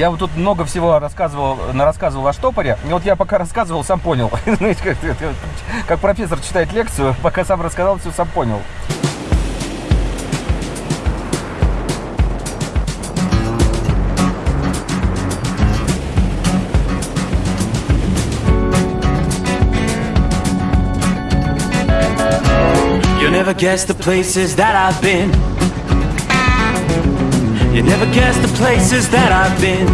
Я вот тут много всего рассказывал, рассказывал о штопоре. И вот я пока рассказывал, сам понял. Знаете, как, как профессор читает лекцию, пока сам рассказал, все сам понял. You'll never guess the places that I've been. You never guess the places that I've been.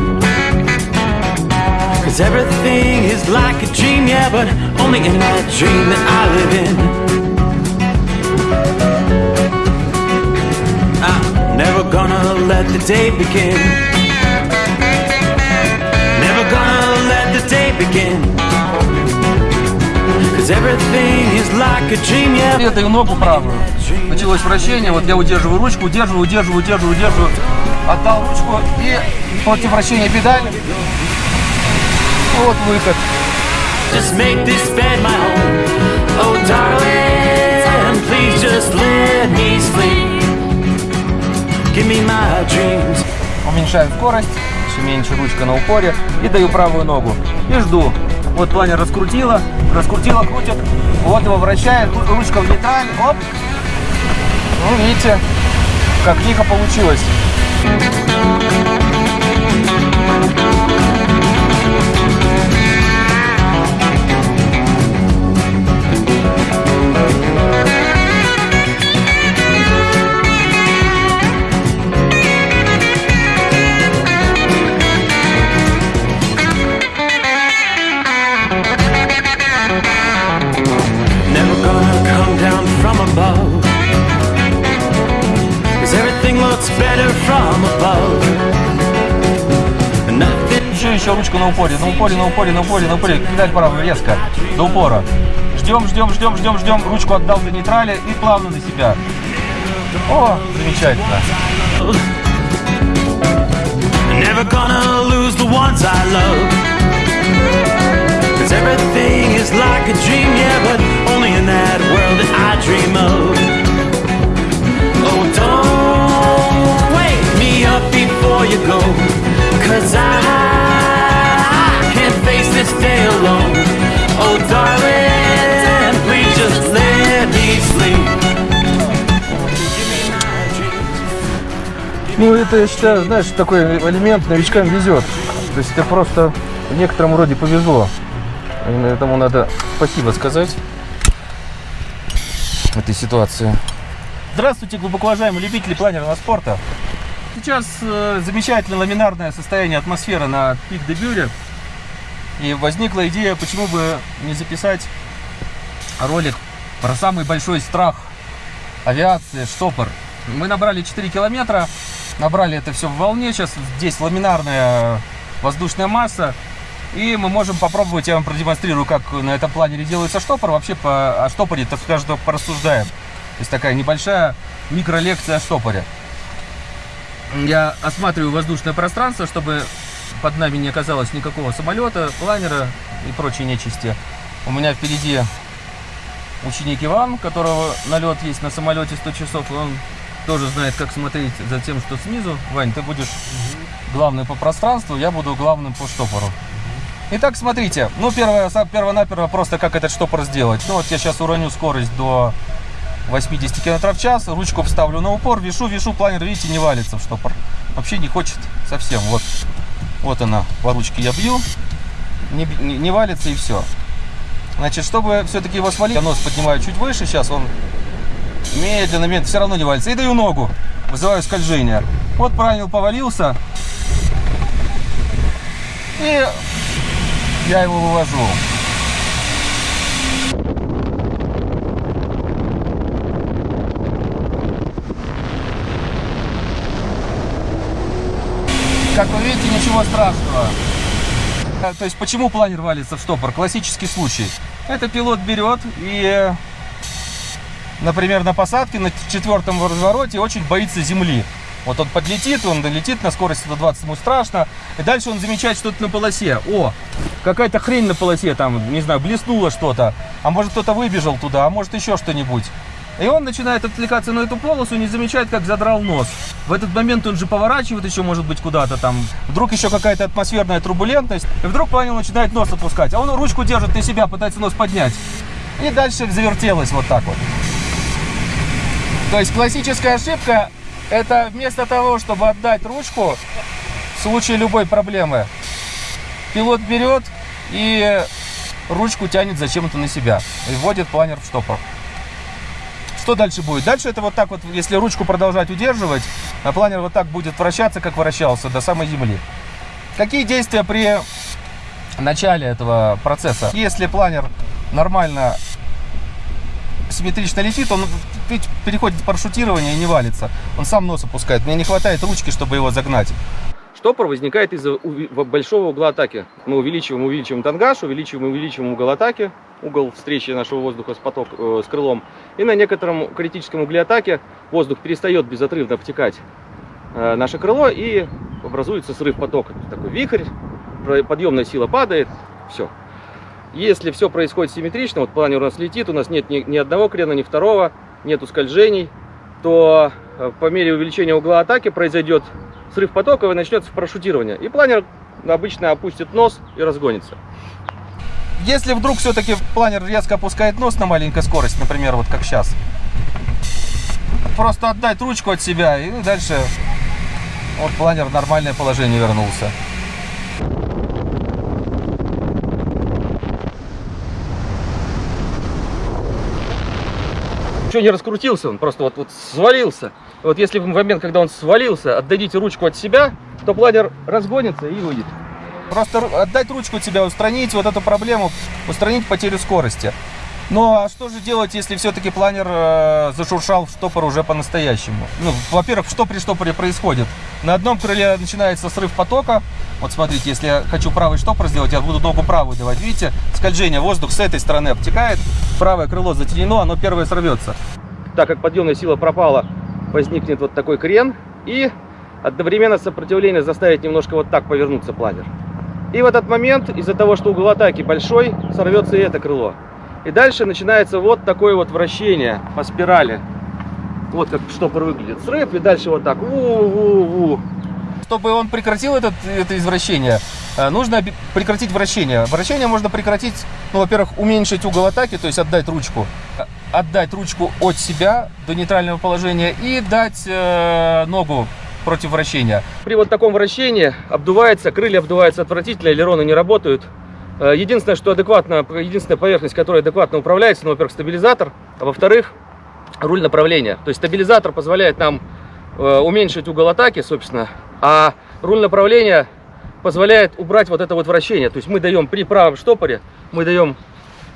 Cause everything is like a dream, yeah, but only in that dream that I live in. I'm never gonna let the day begin. Never gonna let the day begin. Cause everything is like a dream, yeah. Даю ногу правую. Началось вращение, вот я удерживаю ручку, удерживаю, удерживаю, удерживаю, удерживаю. Отдал ручку и против вращения педаль. Вот выход. Just make this bed my home. Oh, darling, please just let me sleep. Give me my dreams. Уменьшаю скорость, все меньше ручка на упоре. И даю правую ногу. И жду. Вот планер раскрутила, раскрутила, крутит. Вот его вращает, ру- ручка в нейтраль. Оп. Ну, видите, как лихо получилось. Thank better from above. Еще, еще ручку на упоре, на упоре, на упоре, на упоре, на упоре. Педаль правую резко, до упора. Ждем, ждем, ждем, ждем, ждем. Ручку отдал до нейтрали и плавно на себя. О, замечательно. Never gonna lose the ones I love. Cause everything is like a dream, yeah, but only in that world that I dream of. Before you go. Cause I can't face this day alone. Oh, darling, please just let me sleep. Ну, это, я считаю, знаешь, такой элемент новичкам везет. То есть это просто в некотором роде повезло. И Этому надо спасибо сказать этой ситуации. Здравствуйте, глубоко уважаемые любители планерного спорта. Сейчас э, замечательное ламинарное состояние атмосферы на пик де Бюре. И возникла идея, почему бы не записать ролик про самый большой страх авиации, штопор. Мы набрали 4 километра, набрали это все в волне, сейчас здесь ламинарная воздушная масса, и мы можем попробовать, я вам продемонстрирую, как на этом планере делается штопор, вообще по, о штопоре, так скажем, порассуждаем. То есть такая небольшая микролекция о штопоре. Я осматриваю воздушное пространство, чтобы под нами не оказалось никакого самолета, планера и прочей нечисти. У меня впереди ученик Иван, которого налет есть на самолете 100 часов, он тоже знает, как смотреть за тем, что снизу. Вань, ты будешь главный по пространству, я буду главным по штопору. Итак, смотрите, ну, первое, перво-наперво просто как этот штопор сделать. Ну, вот я сейчас уроню скорость до 80 км в час, ручку вставлю на упор, вешу, вешу, планер, видите, не валится в штопор. Вообще не хочет совсем, вот. Вот она, по ручке я бью, не, не- не валится и все. Значит, чтобы все-таки его свалить, я нос поднимаю чуть выше, сейчас он медленно, медленно, все равно не валится. И даю ногу, вызываю скольжение. Вот правильно повалился. И я его вывожу. Как вы видите, ничего страшного. А, То есть, почему планер валится в штопор? Классический случай. Это пилот берет и, э, например, на посадке, на четвертом развороте очень боится земли. Вот он подлетит, он долетит на скорости 120, ему страшно. И дальше он замечает что-то на полосе. О, какая-то хрень на полосе, там, не знаю, блеснуло что-то. А может кто-то выбежал туда, а может еще что-нибудь. И он начинает отвлекаться на эту полосу, не замечает, как задрал нос. В этот момент он же поворачивает еще, может быть, куда-то там. Вдруг еще какая-то атмосферная турбулентность. И вдруг планер начинает нос опускать. А он ручку держит на себя, пытается нос поднять. И дальше завертелось вот так вот. То есть классическая ошибка, это вместо того, чтобы отдать ручку в случае любой проблемы, пилот берет и ручку тянет зачем-то на себя и вводит планер в штопор. Что дальше будет? Дальше это вот так вот, если ручку продолжать удерживать, а планер вот так будет вращаться, как вращался, до самой земли. Какие действия при начале этого процесса? Если планер нормально симметрично летит, он переходит в парашютирование и не валится. Он сам нос опускает. Мне не хватает ручки, чтобы его загнать. Штопор возникает из-за большого угла атаки. Мы увеличиваем, увеличиваем тангаж, увеличиваем, увеличиваем угол атаки, угол встречи нашего воздуха с, поток, э, с крылом. И на некотором критическом угле атаки воздух перестает безотрывно обтекать э, наше крыло и образуется срыв потока. Такой вихрь, подъемная сила падает, все. Если все происходит симметрично, вот планер у нас летит, у нас нет ни, ни одного крена, ни второго, нету скольжений, то по мере увеличения угла атаки произойдет срыв потока и начнется парашютирование. И планер обычно опустит нос и разгонится. Если вдруг все-таки планер резко опускает нос на маленькой скорости, например, вот как сейчас, просто отдать ручку от себя и дальше вот планер в нормальное положение вернулся. Еще не раскрутился, он просто вот, вот свалился. Вот если в момент, когда он свалился, отдадите ручку от себя, то планер разгонится и выйдет. Просто отдать ручку от себя, устранить вот эту проблему, устранить потерю скорости. Ну а что же делать, если все-таки планер э, зашуршал в штопор уже по-настоящему? Ну, во-первых, что при штопоре происходит? На одном крыле начинается срыв потока. Вот смотрите, если я хочу правый штопор сделать, я буду ногу правую давать. Видите, скольжение, воздух с этой стороны обтекает, правое крыло затенено, оно первое сорвется. Так как подъемная сила пропала, возникнет вот такой крен и одновременно сопротивление заставит немножко вот так повернуться планер. И в этот момент, из-за того, что угол атаки большой, сорвется и это крыло. И дальше начинается вот такое вот вращение по спирали. Вот как штопор выглядит. Срыв и дальше вот так. У-у-у. Чтобы он прекратил этот, это извращение, э, нужно прекратить вращение. Вращение можно прекратить, ну, во-первых, уменьшить угол атаки, то есть отдать ручку. Отдать ручку от себя до нейтрального положения и дать э, ногу против вращения. При вот таком вращении обдувается, крылья обдуваются отвратительно, элероны не работают. Э, Единственное, что адекватно, единственная поверхность, которая адекватно управляется, ну, во-первых, стабилизатор, а во-вторых, руль направления. То есть стабилизатор позволяет нам э, уменьшить угол атаки, собственно, а руль направления позволяет убрать вот это вот вращение. То есть мы даем при правом штопоре, мы даем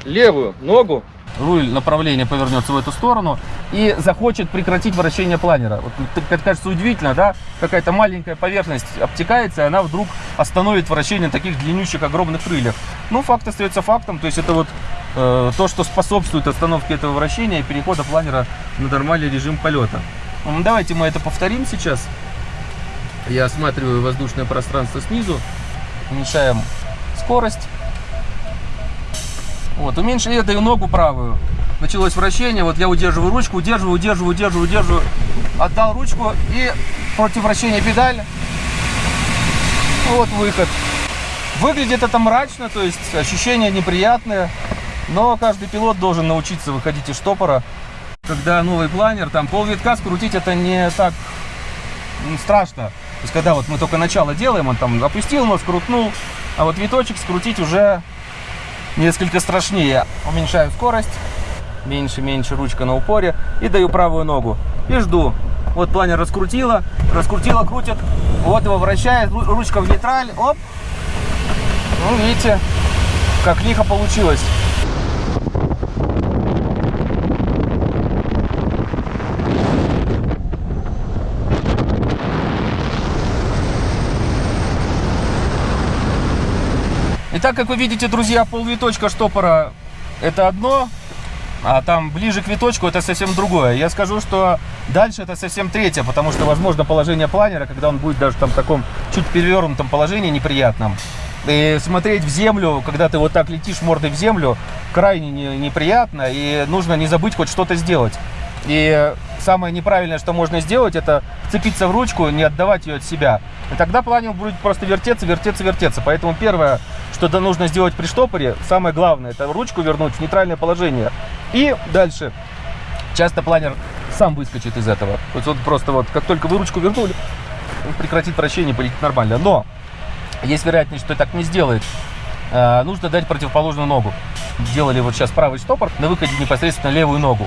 левую ногу, руль направления повернется в эту сторону и захочет прекратить вращение планера. Вот, т- как кажется удивительно, да? Какая-то маленькая поверхность обтекается, и она вдруг остановит вращение таких длиннющих огромных крыльев. Ну, факт остается фактом, то есть это вот э, то, что способствует остановке этого вращения и перехода планера на нормальный режим полета. Ну, Давайте мы это повторим сейчас. Я осматриваю воздушное пространство снизу, уменьшаем скорость. Вот, уменьшили, я даю ногу правую. Началось вращение, вот я удерживаю ручку, удерживаю, удерживаю, удерживаю, удерживаю. Отдал ручку и против вращения педаль. Вот выход. Выглядит это мрачно, то есть ощущения неприятные. Но каждый пилот должен научиться выходить из штопора. Когда новый планер, там полвитка скрутить это не так страшно. То есть когда вот мы только начало делаем, он там опустил нос, крутнул, а вот виточек скрутить уже несколько страшнее. Уменьшаю скорость, меньше, меньше ручка на упоре и даю правую ногу. И жду. Вот планер раскрутила, раскрутила, крутит. Вот его вращает, ру- ручка в нейтраль, оп. Ну, видите, как лихо получилось. Итак, как вы видите, друзья, полвиточка штопора это одно, а там ближе к виточку это совсем другое. Я скажу, что дальше это совсем третье, потому что, возможно, положение планера, когда он будет даже там в таком чуть перевернутом положении неприятном, и смотреть в землю, когда ты вот так летишь мордой в землю, крайне не- неприятно, и нужно не забыть хоть что-то сделать. И самое неправильное, что можно сделать, это вцепиться в ручку, не отдавать ее от себя. И тогда планер будет просто вертеться, вертеться, вертеться. Поэтому первое, что нужно сделать при штопоре, самое главное, это ручку вернуть в нейтральное положение. И дальше. Часто планер сам выскочит из этого. То есть вот просто вот, как только вы ручку вернули, он прекратит вращение, полетит нормально. Но есть вероятность, что так не сделает. Э, нужно дать противоположную ногу. Делали вот сейчас правый штопор, на выходе непосредственно левую ногу.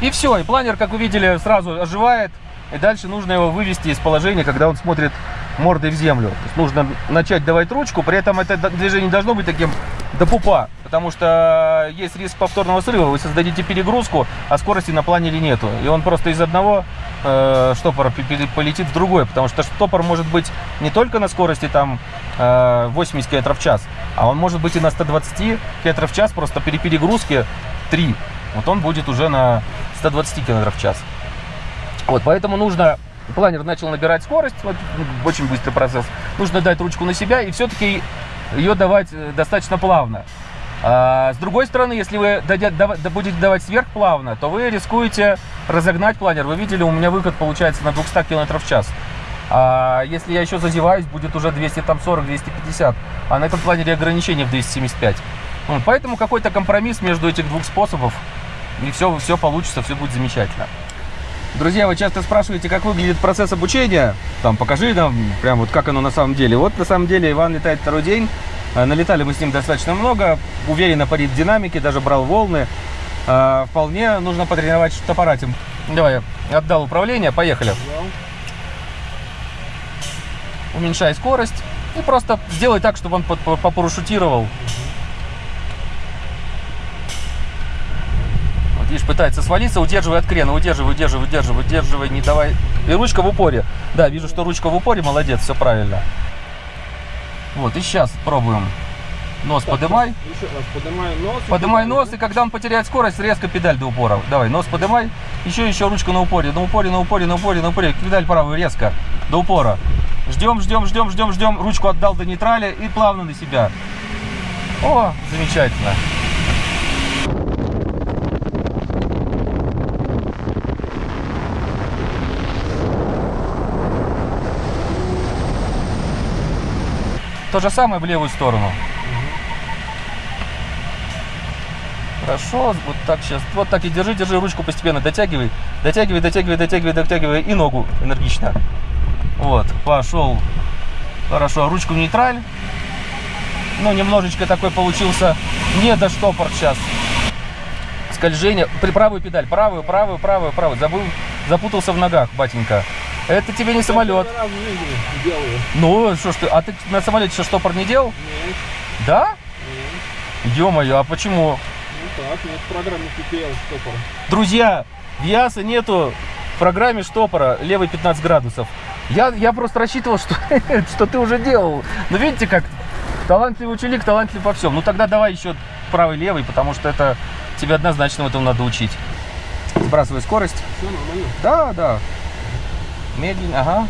И все, и планер, как вы видели, сразу оживает. И дальше нужно его вывести из положения, когда он смотрит мордой в землю. То есть нужно начать давать ручку, при этом это движение должно быть таким до пупа, потому что есть риск повторного срыва. Вы создадите перегрузку, а скорости на планере нету. И он просто из одного э, штопора полетит в другой, потому что штопор может быть не только на скорости там э, 80 км в час, а он может быть и на 120 км в час, просто при перегрузке 3. Вот он будет уже на 120 км в час. Вот, поэтому нужно планер начал набирать скорость, вот, очень быстрый процесс. Нужно дать ручку на себя и все-таки ее давать э, достаточно плавно. А, с другой стороны, если вы дадя, дав, будете давать сверхплавно, то вы рискуете разогнать планер. Вы видели, у меня выход получается на 200 км в час. А если я еще зазеваюсь, будет уже 240-250. А на этом планере ограничение в 275. Вот, поэтому какой-то компромисс между этих двух способов, и все, все получится, все будет замечательно. Друзья, вы часто спрашиваете, как выглядит процесс обучения. Там, покажи нам, прям вот как оно на самом деле. Вот на самом деле Иван летает второй день. Э, налетали мы с ним достаточно много. Уверенно парит в динамике, даже брал волны. Э, вполне нужно потренировать штопорать Давай, отдал управление, поехали. Уменьшай скорость. И просто сделай так, чтобы он попарашютировал. Видишь, пытается свалиться, удерживай от крена, удерживай, удерживай, удерживай, удерживай, не давай. И ручка в упоре. Да, вижу, что ручка в упоре, молодец, все правильно. Вот, и сейчас пробуем. Нос так, подымай. Еще раз, подымай нос. Подымай нос, и когда он потеряет скорость, резко педаль до упора. Давай, нос подымай. Еще, еще ручку на упоре, на упоре, на упоре, на упоре, на упоре. Педаль правую резко, до упора. Ждем, ждем, ждем, ждем, ждем. Ручку отдал до нейтрали и плавно на себя. О, замечательно. То же самое в левую сторону. Хорошо, вот так сейчас. Вот так и держи, держи ручку постепенно, дотягивай, дотягивай, дотягивай, дотягивай, дотягивай и ногу энергично. Вот, пошел. Хорошо, ручку нейтраль. Ну, немножечко такой получился не до штопор сейчас. Скольжение. При правую педаль. Правую, правую, правую, правую. Забыл, запутался в ногах, батенька. Это тебе не самолет. Ну, что ж ты, а ты на самолете что, штопор не делал? Нет. Да? Нет. Ё-моё, а почему? Ну так, нет в программе PPL штопора. Друзья, в ЯСа нету в программе штопора левый 15 градусов. Я, я просто рассчитывал, что, что ты уже делал. Но видите, как талантливый ученик, талантлив во всем. Ну тогда давай еще правый-левый, потому что это тебе однозначно этому надо учить. Сбрасывай скорость. Все нормально? Да, да. Медленно, ага.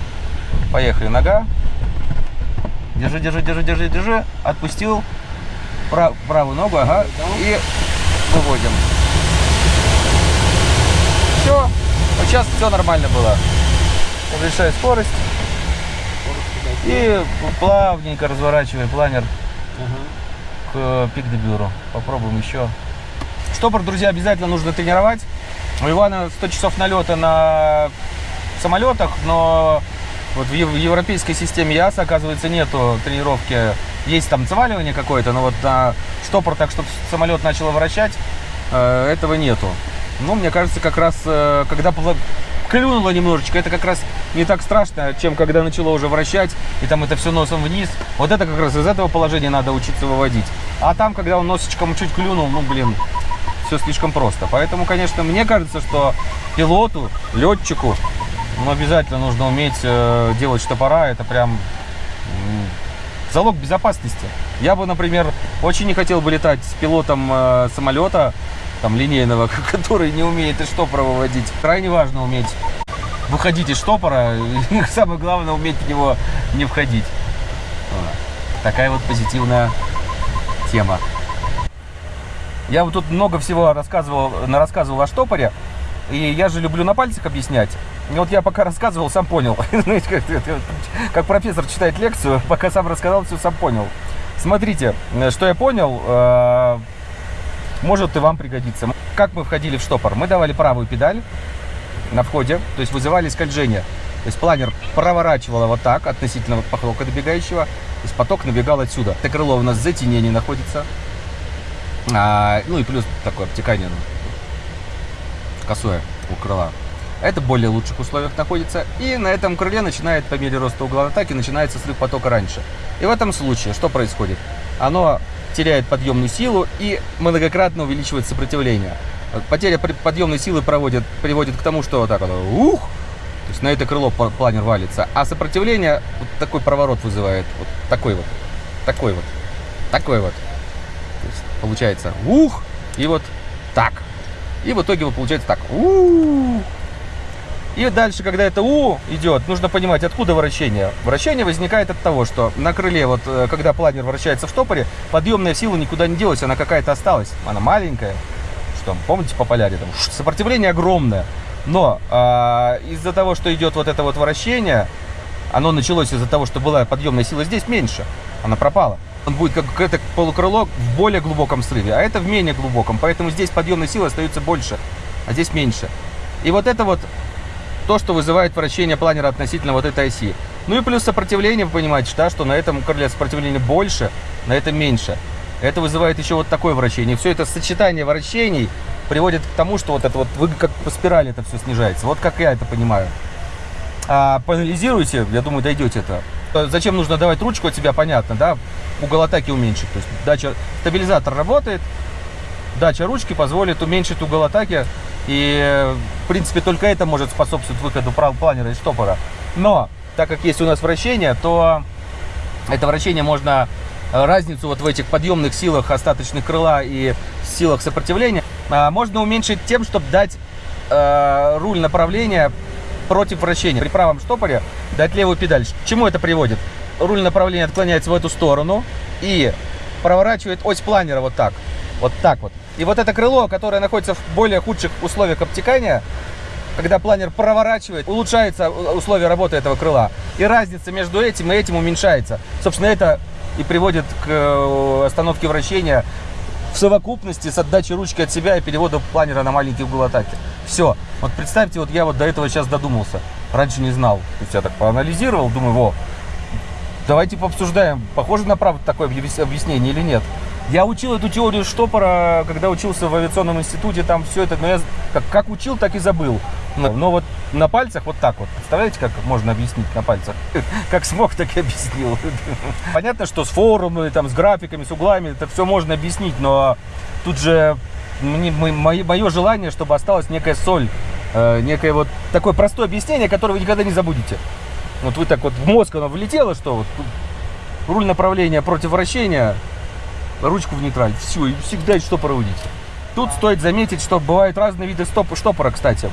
Поехали, нога. Держи, держи, держи, держи, держи. Отпустил. Прав, правую ногу, ага. И выводим. Все. Вот сейчас все нормально было. Уменьшай скорость. И плавненько разворачиваем планер к пик-дебюру. Попробуем еще. Штопор, друзья, обязательно нужно тренировать. У Ивана 100 часов налета на самолетах, но вот в европейской системе ЯС, оказывается, нету тренировки. Есть там заваливание какое-то, но вот на штопор так, чтобы самолет начал вращать, э, этого нету. Ну, мне кажется, как раз, э, когда клюнуло немножечко, это как раз не так страшно, чем когда начало уже вращать, и там это все носом вниз. Вот это как раз из этого положения надо учиться выводить. А там, когда он носочком чуть клюнул, ну, блин, все слишком просто. Поэтому, конечно, мне кажется, что пилоту, летчику но обязательно нужно уметь э, делать штопора. Это прям залог безопасности. Я бы, например, очень не хотел бы летать с пилотом э, самолета, там, линейного, который не умеет из штопора выводить. Крайне важно уметь выходить из штопора, и самое главное, уметь в него не входить. Такая вот позитивная тема. Я вот тут много всего рассказывал, рассказывал о штопоре. И я же люблю на пальцах объяснять. И вот я пока рассказывал, сам понял. Знаете, как, профессор читает лекцию, пока сам рассказал, все сам понял. Смотрите, э, что я понял, э, может и вам пригодится. Как мы входили в штопор? Мы давали правую педаль на входе, то есть вызывали скольжение. То есть планер проворачивало вот так относительно потока добегающего, то есть поток набегал отсюда. Это крыло у нас в затенении находится. А, ну и плюс такое обтекание ну, косое у крыла. Это в более лучших условиях находится. И на этом крыле начинает, по мере роста угла атаки, начинается срыв потока раньше. И в этом случае что происходит? Оно теряет подъемную силу и многократно увеличивает сопротивление. Потеря подъемной силы проводит, приводит к тому, что вот так оно, ух, то есть на это крыло планер валится. А сопротивление вот такой проворот вызывает. Вот такой вот. Такой вот. Такой вот. То есть получается ух, и вот так. И в итоге вот получается так. Ух. И дальше, когда это У идет, нужно понимать, откуда вращение. Вращение возникает от того, что на крыле, вот э, когда планер вращается в штопоре, подъемная сила никуда не делась, она какая-то осталась. Она маленькая. Что, помните по поляре? Там, сопротивление огромное. Но э, из-за того, что идет вот это вот вращение, оно началось из-за того, что была подъемная сила здесь меньше. Она пропала. Он будет как это полукрыло в более глубоком срыве, а это в менее глубоком. Поэтому здесь подъемная сила остается больше, а здесь меньше. И вот это вот то, что вызывает вращение планера относительно вот этой оси. Ну и плюс сопротивление, вы понимаете, да, что на этом крыле сопротивление больше, на этом меньше. Это вызывает еще вот такое вращение. Все это сочетание вращений приводит к тому, что вот это вот, вы как по спирали это все снижается. Вот как я это понимаю. А, поанализируйте, я думаю, дойдете это. Зачем нужно давать ручку от себя, понятно, да? Угол атаки уменьшить. То есть дача, стабилизатор работает, дача ручки позволит уменьшить угол атаки и, принципе, только это может способствовать выходу планера из штопора. Но, так как есть у нас вращение, то это вращение можно, э, разницу вот в этих подъемных силах остаточных крыла и силах сопротивления, а, можно уменьшить тем, чтобы дать э, руль направления против вращения. При правом штопоре дать левую педаль. К чему это приводит? Руль направления отклоняется в эту сторону и проворачивает ось планера вот так. Вот так вот. И вот это крыло, которое находится в более худших условиях обтекания, когда планер проворачивает, улучшается условия работы этого крыла. И разница между этим и этим уменьшается. Собственно, это и приводит к э, остановке вращения в совокупности с отдачей ручки от себя и переводом планера на маленький угол атаки. Все. Вот представьте, вот я вот до этого сейчас додумался. Раньше не знал. То есть я так поанализировал, думаю, во, давайте пообсуждаем, похоже на правду такое объяснение или нет. Я учил эту теорию штопора, когда учился в авиационном институте, там все это, но я как, как учил, так и забыл. Но, но вот на пальцах вот так вот. Представляете, как можно объяснить на пальцах? Как смог, так и объяснил. Понятно, что с форумами, там, с графиками, с углами, это все можно объяснить, но тут же мне, мое, мое желание, чтобы осталась некая соль, э, некое вот такое простое объяснение, которое вы никогда не забудете. Вот вы так вот в мозг оно влетело, что вот руль направления против вращения, ручку в нейтраль. Все, и всегда есть что проводить. Тут стоит заметить, что бывают разные виды стоп штопора, кстати.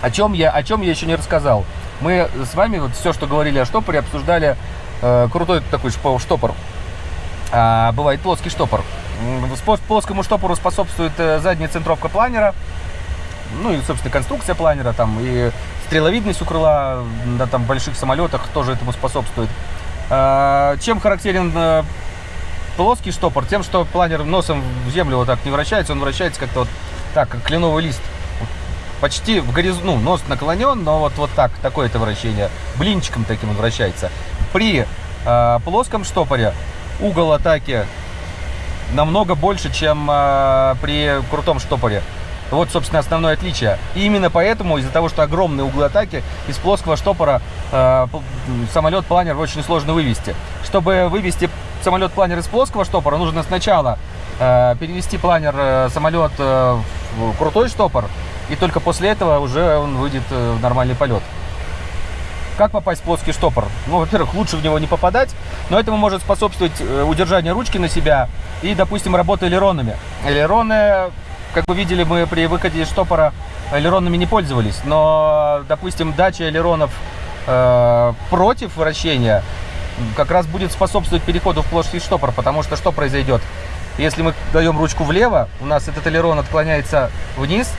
О чем, я, о чем я еще не рассказал. Мы с вами вот все, что говорили о штопоре, обсуждали э, крутой такой штопор. А, бывает плоский штопор. Плоскому штопору способствует э, задняя центровка планера, ну и, собственно, конструкция планера, там, и стреловидность у крыла на там, больших самолетах тоже этому способствует. А, чем характерен э, плоский штопор тем, что планер носом в землю вот так не вращается, он вращается как-то вот так, как кленовый лист. Почти в горизонт, ну, нос наклонен, но вот, вот так, такое это вращение. Блинчиком таким он вращается. При э, плоском штопоре угол атаки намного больше, чем э, при крутом штопоре. Вот, собственно, основное отличие. И именно поэтому, из-за того, что огромные углы атаки, из плоского штопора э, самолет-планер очень сложно вывести. Чтобы вывести самолет-планер из плоского штопора, нужно сначала э, перевести планер э, самолет э, в крутой штопор, и только после этого уже он выйдет э, в нормальный полет. Как попасть в плоский штопор? Ну, во-первых, лучше в него не попадать, но этому может способствовать э, удержание ручки на себя и, допустим, работа элеронами. Элероны, как вы видели, мы при выходе из штопора элеронами не пользовались, но, допустим, дача элеронов э, против вращения как раз будет способствовать переходу в плоский штопор, потому что что произойдет? Если мы даем ручку влево, у нас этот элерон отклоняется вниз,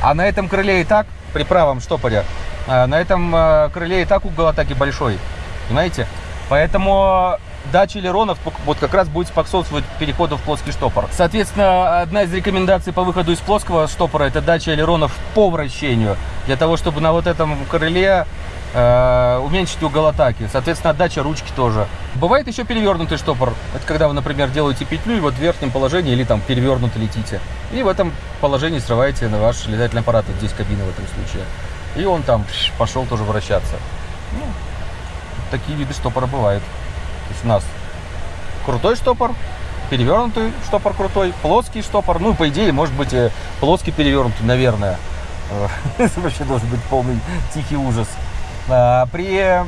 А на этом крыле и так, при правом штопоре, э, на этом э, крыле и так угол атаки большой. Понимаете? Поэтому дача элеронов вот как раз будет способствовать переходу в плоский штопор. Соответственно, одна из рекомендаций по выходу из плоского штопора это дача элеронов по вращению. Для того, чтобы на вот этом крыле э, уменьшить угол атаки. Соответственно, отдача ручки тоже. Бывает еще перевернутый штопор. Это когда вы, например, делаете петлю и вот в верхнем положении или там перевернуто летите. И в этом положении срываете на ваш летательный аппарат. Вот здесь кабина в этом случае. И он там пошел тоже вращаться. Ну, такие виды штопора бывают. То есть у нас крутой штопор, перевернутый штопор крутой, плоский штопор. Ну, по идее, может быть, и плоский перевернутый, наверное. Это вообще должен быть полный тихий ужас. А, При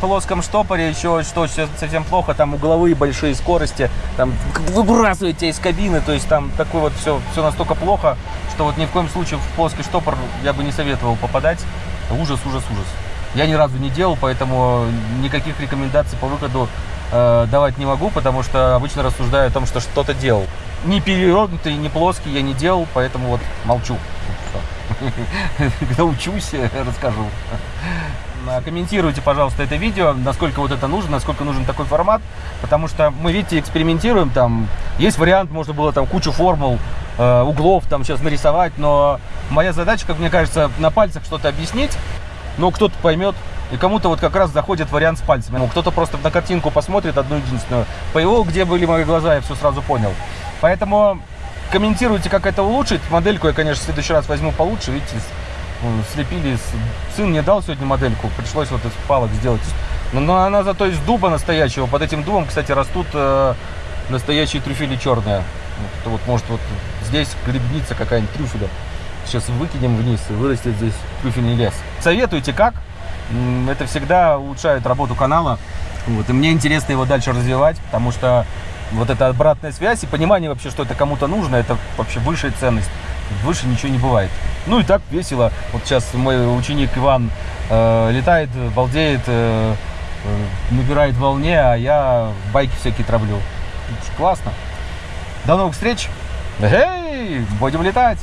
плоском штопоре еще что совсем плохо, там угловые большие скорости, там выбрасываете из кабины, то есть там такое вот все, все настолько плохо, что вот ни в коем случае в плоский штопор я бы не советовал попадать. Ужас, ужас, ужас. Я ни разу не делал, поэтому никаких рекомендаций по выходу э, давать не могу, потому что обычно рассуждаю о том, что что-то делал. Ни перевернутый, ни плоский я не делал, поэтому вот молчу. Когда учусь, расскажу. А, Комментируйте, пожалуйста, это видео, насколько вот это нужно, насколько нужен такой формат, потому что мы, видите, экспериментируем, там есть вариант, можно было там кучу формул, э, углов там сейчас нарисовать, но моя задача, как мне кажется, на пальцах что-то объяснить, но кто-то поймет, и кому-то вот как раз заходит вариант с пальцами. Ну, кто-то просто на картинку посмотрит одну единственную, по его, где были мои глаза, я все сразу понял. Поэтому комментируйте, как это улучшить. Модельку я, конечно, в следующий раз возьму получше. Видите, слепили. Сын мне дал сегодня модельку, пришлось вот из палок сделать. Но, но она зато из дуба настоящего. Под этим дубом, кстати, растут э, настоящие трюфели черные. Вот, вот может вот здесь грибница какая-нибудь трюфеля. Сейчас выкинем вниз и вырастет здесь трюфельный лес. Советуйте как. Это всегда улучшает работу канала. Вот, и мне интересно его дальше развивать, потому что вот эта обратная связь и понимание вообще, что это кому-то нужно, это вообще высшая ценность. Выше ничего не бывает. Ну и так весело. Вот сейчас мой ученик Иван э, летает, балдеет, э, э, набирает волне, а я байки всякие травлю. Классно. До новых встреч. Эй, будем летать.